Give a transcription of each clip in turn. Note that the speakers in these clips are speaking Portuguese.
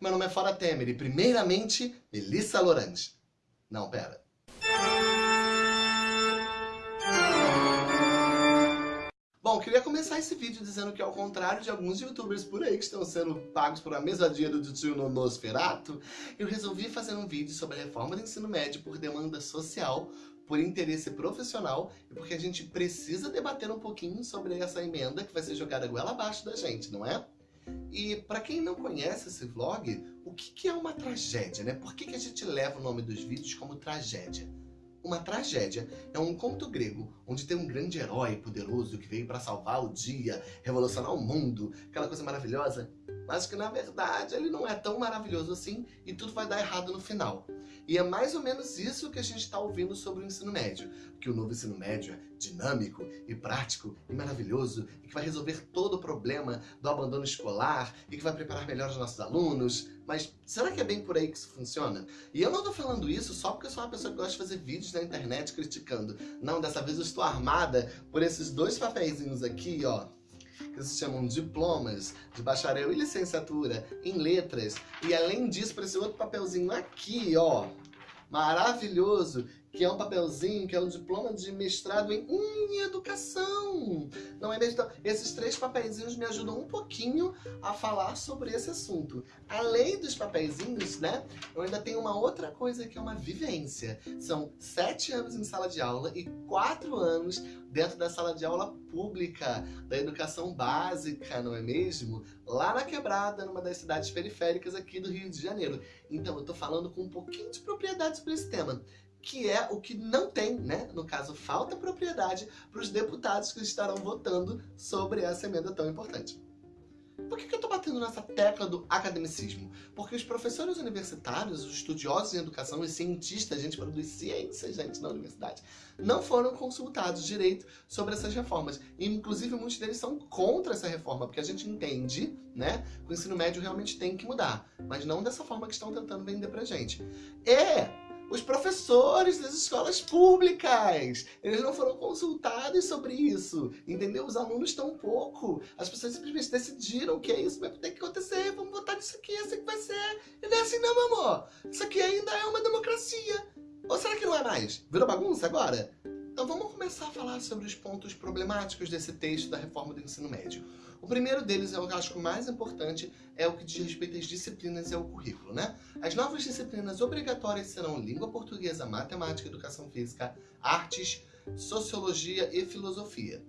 Meu nome é Fora Temer e, primeiramente, Melissa Lorange. Não, pera. Bom, queria começar esse vídeo dizendo que ao contrário de alguns youtubers por aí que estão sendo pagos por a mesadia do tio no eu resolvi fazer um vídeo sobre a reforma do ensino médio por demanda social, por interesse profissional e porque a gente precisa debater um pouquinho sobre essa emenda que vai ser jogada goela abaixo da gente, não é? E para quem não conhece esse vlog, o que, que é uma tragédia, né? Por que, que a gente leva o nome dos vídeos como tragédia? Uma tragédia é um conto grego onde tem um grande herói poderoso que veio para salvar o dia, revolucionar o mundo, aquela coisa maravilhosa, mas que na verdade ele não é tão maravilhoso assim e tudo vai dar errado no final. E é mais ou menos isso que a gente está ouvindo sobre o ensino médio, que o novo ensino médio é dinâmico e prático e maravilhoso e que vai resolver todo o problema do abandono escolar e que vai preparar melhor os nossos alunos. Mas será que é bem por aí que isso funciona? E eu não tô falando isso só porque eu sou uma pessoa que gosta de fazer vídeos na internet criticando. Não, dessa vez eu estou armada por esses dois papeizinhos aqui, ó, que se chamam diplomas de bacharel e licenciatura em letras. E além disso, por esse outro papelzinho aqui, ó, maravilhoso, que é um papelzinho, que é um diploma de mestrado em, em educação. Não é mesmo? Então, esses três papeizinhos me ajudam um pouquinho a falar sobre esse assunto. Além dos papeizinhos, né, eu ainda tenho uma outra coisa que é uma vivência. São sete anos em sala de aula e quatro anos dentro da sala de aula pública, da educação básica, não é mesmo? Lá na Quebrada, numa das cidades periféricas aqui do Rio de Janeiro. Então, eu tô falando com um pouquinho de propriedade sobre esse tema que é o que não tem, né? No caso, falta propriedade para os deputados que estarão votando sobre essa emenda tão importante. Por que, que eu estou batendo nessa tecla do academicismo? Porque os professores universitários, os estudiosos em educação e cientistas, a gente produz ciência, gente, na universidade, não foram consultados direito sobre essas reformas. E, inclusive, muitos deles são contra essa reforma, porque a gente entende, né, que o ensino médio realmente tem que mudar, mas não dessa forma que estão tentando vender pra gente. E os professores das escolas públicas. Eles não foram consultados sobre isso, entendeu? Os alunos um pouco. As pessoas simplesmente decidiram que é isso vai ter que acontecer, vamos votar nisso aqui, é assim que vai ser. E não é assim não, meu amor. Isso aqui ainda é uma democracia. Ou será que não é mais? Virou bagunça agora? Então vamos começar a falar sobre os pontos problemáticos desse texto da reforma do ensino médio. O primeiro deles, é eu acho que o mais importante, é o que diz respeito às disciplinas e ao currículo, né? As novas disciplinas obrigatórias serão língua portuguesa, matemática, educação física, artes, sociologia e filosofia.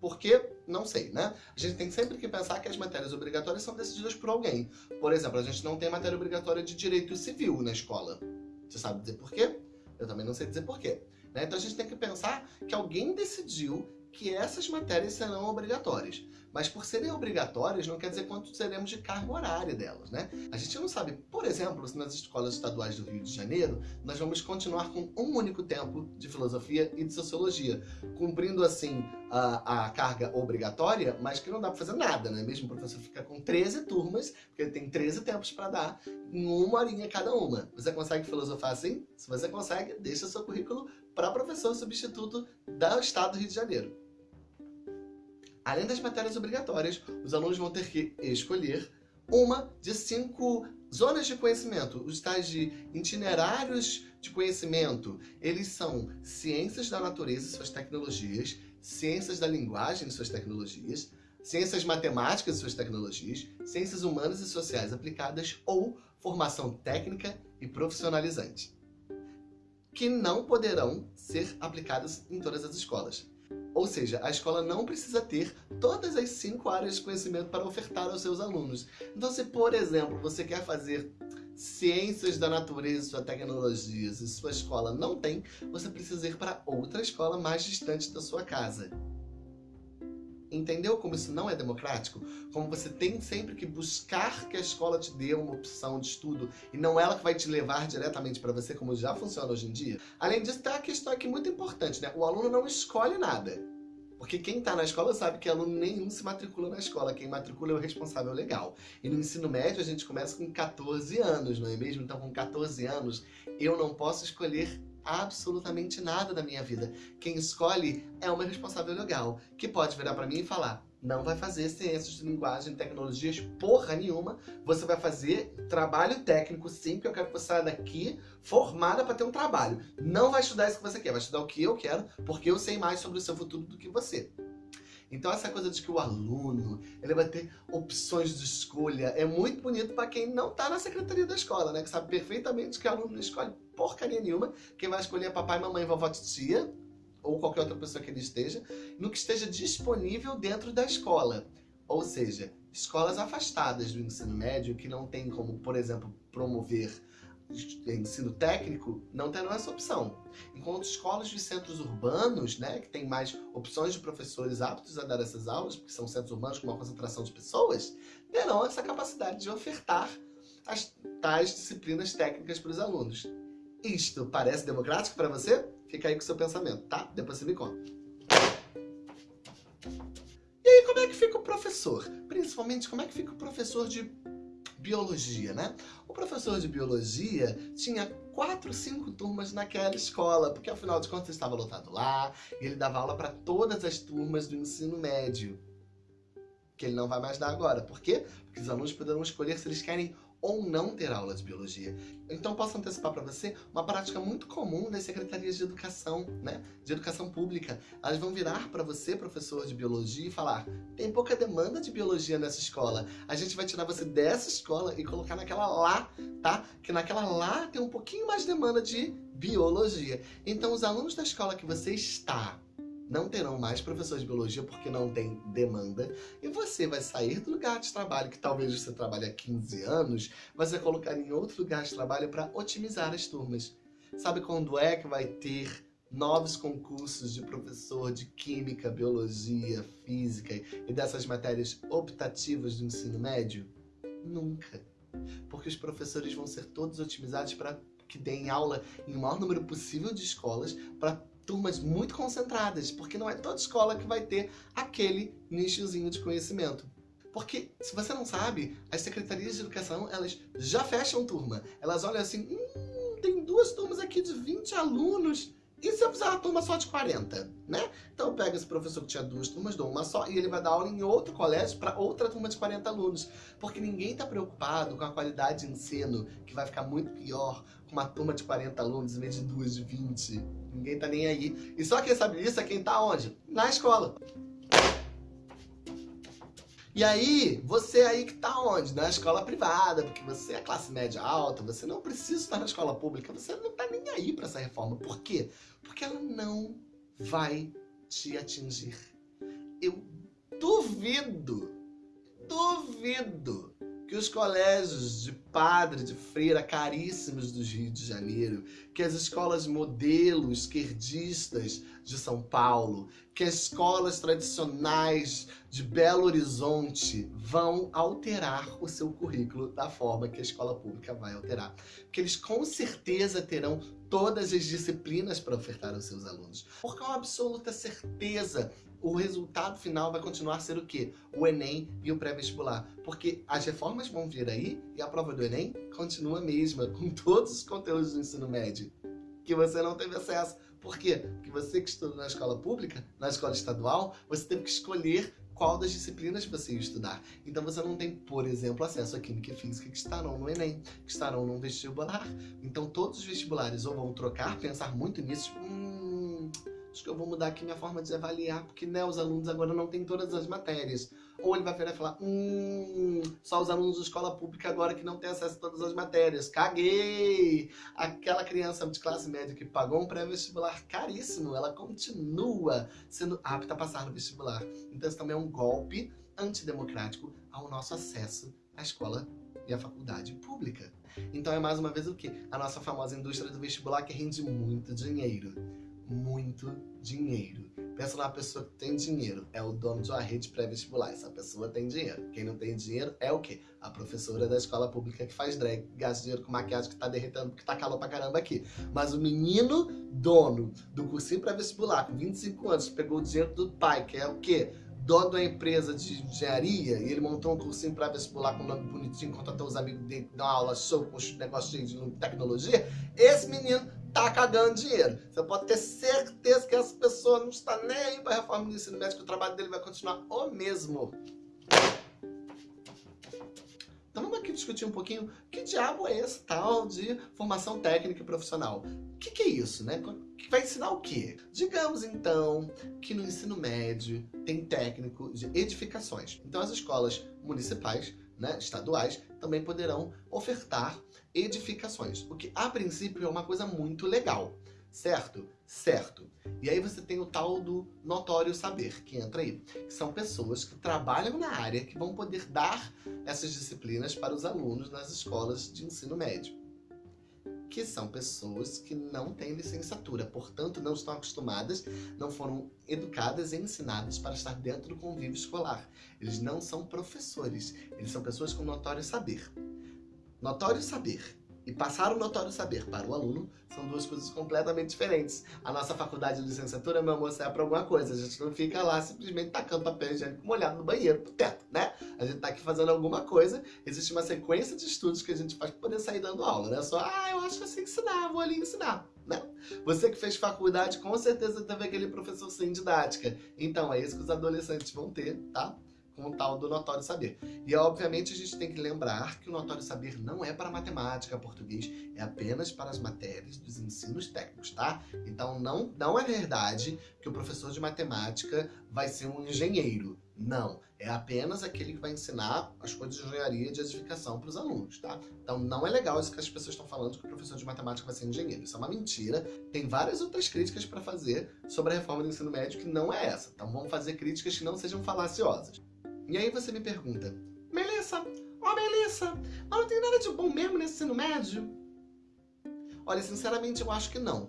Por quê? Não sei, né? A gente tem sempre que pensar que as matérias obrigatórias são decididas por alguém. Por exemplo, a gente não tem matéria obrigatória de direito civil na escola. Você sabe dizer por quê? Eu também não sei dizer por quê. Né? Então a gente tem que pensar que alguém decidiu que essas matérias serão obrigatórias. Mas por serem obrigatórias, não quer dizer quanto seremos de carga horária delas, né? A gente não sabe, por exemplo, se nas escolas estaduais do Rio de Janeiro, nós vamos continuar com um único tempo de filosofia e de sociologia, cumprindo, assim, a, a carga obrigatória, mas que não dá para fazer nada, né? Mesmo o professor fica com 13 turmas, porque ele tem 13 tempos para dar, em uma horinha cada uma. Você consegue filosofar assim? Se você consegue, deixa seu currículo para professor substituto do Estado do Rio de Janeiro. Além das matérias obrigatórias, os alunos vão ter que escolher uma de cinco zonas de conhecimento, os tais de itinerários de conhecimento. Eles são ciências da natureza e suas tecnologias, ciências da linguagem e suas tecnologias, ciências matemáticas e suas tecnologias, ciências humanas e sociais aplicadas ou formação técnica e profissionalizante, que não poderão ser aplicadas em todas as escolas. Ou seja, a escola não precisa ter todas as cinco áreas de conhecimento para ofertar aos seus alunos. Então, se, por exemplo, você quer fazer ciências da natureza e tecnologias e sua escola não tem, você precisa ir para outra escola mais distante da sua casa. Entendeu como isso não é democrático? Como você tem sempre que buscar que a escola te dê uma opção de estudo e não ela que vai te levar diretamente para você, como já funciona hoje em dia? Além disso, tem uma questão aqui muito importante, né? O aluno não escolhe nada. Porque quem está na escola sabe que aluno nenhum se matricula na escola. Quem matricula é o responsável legal. E no ensino médio a gente começa com 14 anos, não é mesmo? Então com 14 anos eu não posso escolher absolutamente nada da minha vida. Quem escolhe é uma responsável legal, que pode virar para mim e falar não vai fazer ciências de linguagem, tecnologias, porra nenhuma. Você vai fazer trabalho técnico, sim, porque eu quero que você saia daqui formada para ter um trabalho. Não vai estudar isso que você quer, vai estudar o que eu quero, porque eu sei mais sobre o seu futuro do que você. Então essa coisa de que o aluno ele vai ter opções de escolha é muito bonito para quem não está na secretaria da escola, né? Que sabe perfeitamente que o aluno não escolhe porcaria nenhuma. Quem vai escolher é papai, mamãe, vovó, tia ou qualquer outra pessoa que ele esteja, no que esteja disponível dentro da escola. Ou seja, escolas afastadas do ensino médio que não tem como, por exemplo, promover ensino técnico, não terão essa opção. Enquanto escolas de centros urbanos, né, que tem mais opções de professores aptos a dar essas aulas, porque são centros urbanos com uma concentração de pessoas, terão essa capacidade de ofertar as tais disciplinas técnicas para os alunos. Isto parece democrático para você? Fica aí com o seu pensamento, tá? Depois você me conta. E aí, como é que fica o professor? Principalmente, como é que fica o professor de biologia, né? O professor de biologia tinha quatro, cinco turmas naquela escola, porque afinal de contas estava lotado lá, e ele dava aula para todas as turmas do ensino médio. Que ele não vai mais dar agora. Por quê? Porque os alunos poderão escolher se eles querem ou não ter aula de biologia. Então posso antecipar para você uma prática muito comum das secretarias de educação, né? De educação pública. Elas vão virar para você, professor de biologia, e falar tem pouca demanda de biologia nessa escola. A gente vai tirar você dessa escola e colocar naquela lá, tá? Que naquela lá tem um pouquinho mais demanda de biologia. Então os alunos da escola que você está não terão mais professores de biologia porque não tem demanda, e você vai sair do lugar de trabalho, que talvez você trabalhe há 15 anos, mas vai colocar em outro lugar de trabalho para otimizar as turmas. Sabe quando é que vai ter novos concursos de professor de química, biologia, física e dessas matérias optativas do ensino médio? Nunca. Porque os professores vão ser todos otimizados para que deem aula em o maior número possível de escolas para turmas muito concentradas, porque não é toda escola que vai ter aquele nichozinho de conhecimento. Porque, se você não sabe, as secretarias de educação, elas já fecham turma. Elas olham assim, hum, tem duas turmas aqui de 20 alunos, e se eu fizer uma turma só de 40, né? Então eu pego esse professor que tinha duas turmas, dou uma só, e ele vai dar aula em outro colégio para outra turma de 40 alunos. Porque ninguém está preocupado com a qualidade de ensino, que vai ficar muito pior com uma turma de 40 alunos em vez de duas de 20. Ninguém tá nem aí. E só quem sabe isso é quem tá onde? Na escola. E aí, você aí que tá onde? Na escola privada, porque você é classe média alta, você não precisa estar na escola pública, você não tá nem aí para essa reforma. Por quê? Porque ela não vai te atingir. Eu duvido, duvido que os colégios de padre, de freira caríssimos do Rio de Janeiro, que as escolas modelo esquerdistas de São Paulo, que as escolas tradicionais de Belo Horizonte vão alterar o seu currículo da forma que a escola pública vai alterar. Porque eles com certeza terão todas as disciplinas para ofertar aos seus alunos. Porque com absoluta certeza o resultado final vai continuar a ser o quê? O Enem e o pré-vestibular. Porque as reformas vão vir aí e a prova do Enem continua a mesma, com todos os conteúdos do ensino médio que você não teve acesso. Por quê? Porque você que estudou na escola pública, na escola estadual, você teve que escolher qual das disciplinas você ia estudar. Então você não tem, por exemplo, acesso a Química e Física que estarão no Enem, que estarão no vestibular. Então todos os vestibulares ou vão trocar, pensar muito nisso, hum, acho que eu vou mudar aqui minha forma de avaliar, porque né, os alunos agora não têm todas as matérias. Ou ele vai virar e falar, hum, só os alunos de escola pública agora que não têm acesso a todas as matérias. Caguei! Aquela criança de classe média que pagou um pré-vestibular caríssimo, ela continua sendo apta a passar no vestibular. Então isso também é um golpe antidemocrático ao nosso acesso à escola e à faculdade pública. Então é mais uma vez o que? A nossa famosa indústria do vestibular que rende muito dinheiro muito dinheiro. Pensa numa pessoa que tem dinheiro, é o dono de uma rede pré-vestibular. Essa pessoa tem dinheiro. Quem não tem dinheiro é o quê? A professora da escola pública que faz drag, gasta dinheiro com maquiagem que tá derretendo porque tá calor pra caramba aqui. Mas o menino dono do cursinho pré-vestibular, com 25 anos, pegou o dinheiro do pai, que é o quê? dono da empresa de engenharia e ele montou um cursinho para vestibular com um nome bonitinho, contratou os amigos dele, deu uma aula show com um negócio de tecnologia, esse menino tá cagando dinheiro. Você pode ter certeza que essa pessoa não está nem aí para a reforma do ensino médio, que o trabalho dele vai continuar o mesmo. Então vamos aqui discutir um pouquinho que diabo é esse tal de formação técnica e profissional. O que, que é isso, né? Que vai ensinar o quê? Digamos então que no ensino médio tem técnico de edificações. Então as escolas municipais, né, estaduais, também poderão ofertar edificações, o que a princípio é uma coisa muito legal, certo? Certo. E aí você tem o tal do notório saber, que entra aí, que são pessoas que trabalham na área que vão poder dar essas disciplinas para os alunos nas escolas de ensino médio. Que são pessoas que não têm licenciatura, portanto não estão acostumadas, não foram educadas e ensinadas para estar dentro do convívio escolar. Eles não são professores, eles são pessoas com notório saber. Notório saber e passar o notório saber para o aluno são duas coisas completamente diferentes. A nossa faculdade de licenciatura, meu amor, serve para alguma coisa. A gente não fica lá simplesmente tacando papel higiênico molhado no banheiro, pro teto, né? A gente tá aqui fazendo alguma coisa, existe uma sequência de estudos que a gente faz para poder sair dando aula, né? Só, ah, eu acho que eu sei ensinar, vou ali ensinar, né? Você que fez faculdade, com certeza teve aquele professor sem didática. Então, é isso que os adolescentes vão ter, tá? Com o tal do notório saber. E obviamente a gente tem que lembrar que o notório saber não é para matemática, português, é apenas para as matérias dos ensinos técnicos, tá? Então não, não é verdade que o professor de matemática vai ser um engenheiro. Não, é apenas aquele que vai ensinar as coisas de engenharia e de edificação para os alunos, tá? Então não é legal isso que as pessoas estão falando, que o professor de matemática vai ser engenheiro. Isso é uma mentira. Tem várias outras críticas para fazer sobre a reforma do ensino médio que não é essa. Então vamos fazer críticas que não sejam falaciosas. E aí você me pergunta, Melissa, ó oh, Melissa, mas não tem nada de bom mesmo nesse ensino médio? Olha, sinceramente eu acho que não.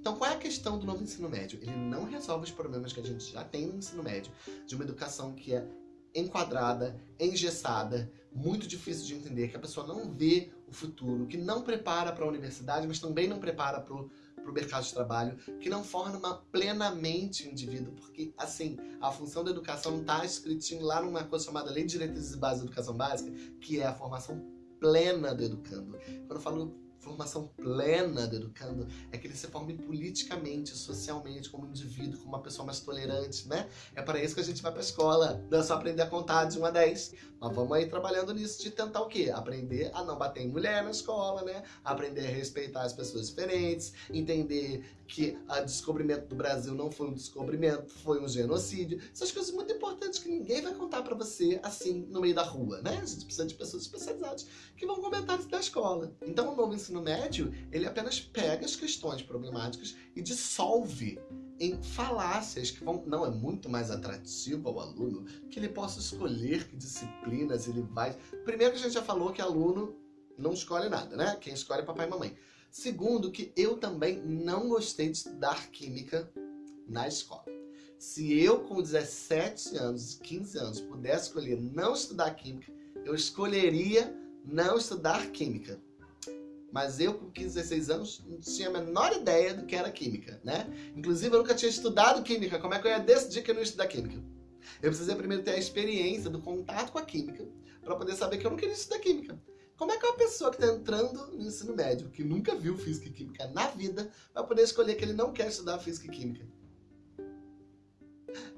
Então qual é a questão do novo ensino médio? Ele não resolve os problemas que a gente já tem no ensino médio, de uma educação que é enquadrada, engessada, muito difícil de entender, que a pessoa não vê o futuro, que não prepara para a universidade, mas também não prepara para o para o mercado de trabalho, que não forma plenamente o indivíduo, porque, assim, a função da educação está escritinho lá numa coisa chamada Lei de Diretrizes e Bases da Educação Básica, que é a formação plena do educando. Quando eu falo formação plena do educando é que ele se forme politicamente, socialmente, como indivíduo, como uma pessoa mais tolerante, né? É para isso que a gente vai para a escola, não é só aprender a contar de 1 a 10. Mas vamos aí trabalhando nisso de tentar o quê? Aprender a não bater em mulher na escola, né? Aprender a respeitar as pessoas diferentes, entender que o descobrimento do Brasil não foi um descobrimento, foi um genocídio. Essas coisas muito importantes que ninguém vai contar para você assim no meio da rua, né? A gente precisa de pessoas especializadas que vão comentar isso da escola. Então o novo ensino médio, ele apenas pega as questões problemáticas e dissolve em falácias que vão... Não, é muito mais atrativo ao aluno que ele possa escolher que disciplinas ele vai... Primeiro que a gente já falou que aluno não escolhe nada, né? Quem escolhe é papai e mamãe. Segundo, que eu também não gostei de estudar química na escola. Se eu com 17 anos, 15 anos, pudesse escolher não estudar química, eu escolheria não estudar química. Mas eu, com 15, 16 anos, não tinha a menor ideia do que era química, né? Inclusive, eu nunca tinha estudado química. Como é que eu ia decidir que eu não ia estudar química? Eu precisei primeiro ter a experiência do contato com a química para poder saber que eu não queria estudar química. Como é que uma pessoa que está entrando no ensino médio, que nunca viu física e química na vida, vai poder escolher que ele não quer estudar física e química?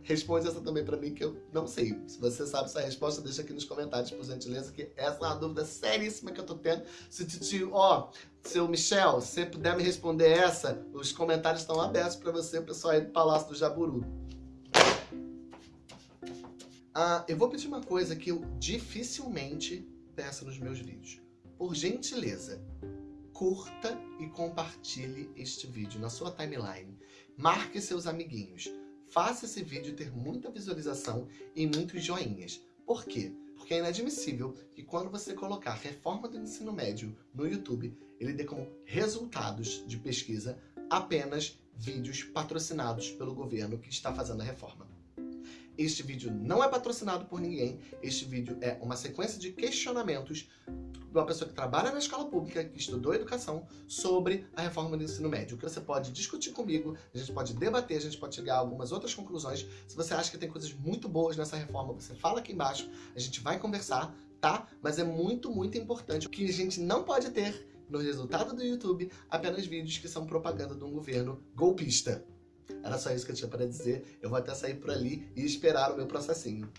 Responde essa também para mim que eu não sei. Se você sabe essa resposta, deixa aqui nos comentários, por gentileza, que essa é uma dúvida seríssima que eu tô tendo. Se tio, ó, seu Michel, se puder me responder essa, os comentários estão abertos para você, pessoal aí do Palácio do Jaburu. Ah, eu vou pedir uma coisa que eu dificilmente peço nos meus vídeos. Por gentileza, curta e compartilhe este vídeo na sua timeline. Marque seus amiguinhos. Faça esse vídeo ter muita visualização e muitos joinhas. Por quê? Porque é inadmissível que quando você colocar reforma do ensino médio no YouTube, ele dê como resultados de pesquisa apenas vídeos patrocinados pelo governo que está fazendo a reforma. Este vídeo não é patrocinado por ninguém, este vídeo é uma sequência de questionamentos de uma pessoa que trabalha na escola pública, que estudou educação, sobre a reforma do ensino médio. O que você pode discutir comigo, a gente pode debater, a gente pode chegar a algumas outras conclusões. Se você acha que tem coisas muito boas nessa reforma, você fala aqui embaixo, a gente vai conversar, tá? Mas é muito, muito importante que a gente não pode ter no resultado do YouTube apenas vídeos que são propaganda de um governo golpista. Era só isso que eu tinha para dizer. Eu vou até sair por ali e esperar o meu processinho.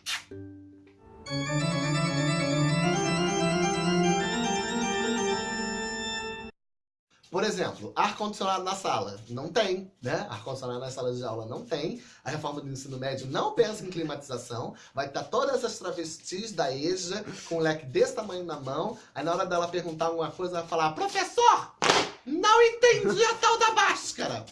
Por exemplo, ar-condicionado na sala. Não tem, né? Ar-condicionado na sala de aula não tem. A reforma do ensino médio não pensa em climatização. Vai estar todas essas travestis da EJA com um leque desse tamanho na mão. Aí na hora dela perguntar alguma coisa, ela vai falar Professor, não entendi a tal da máscara.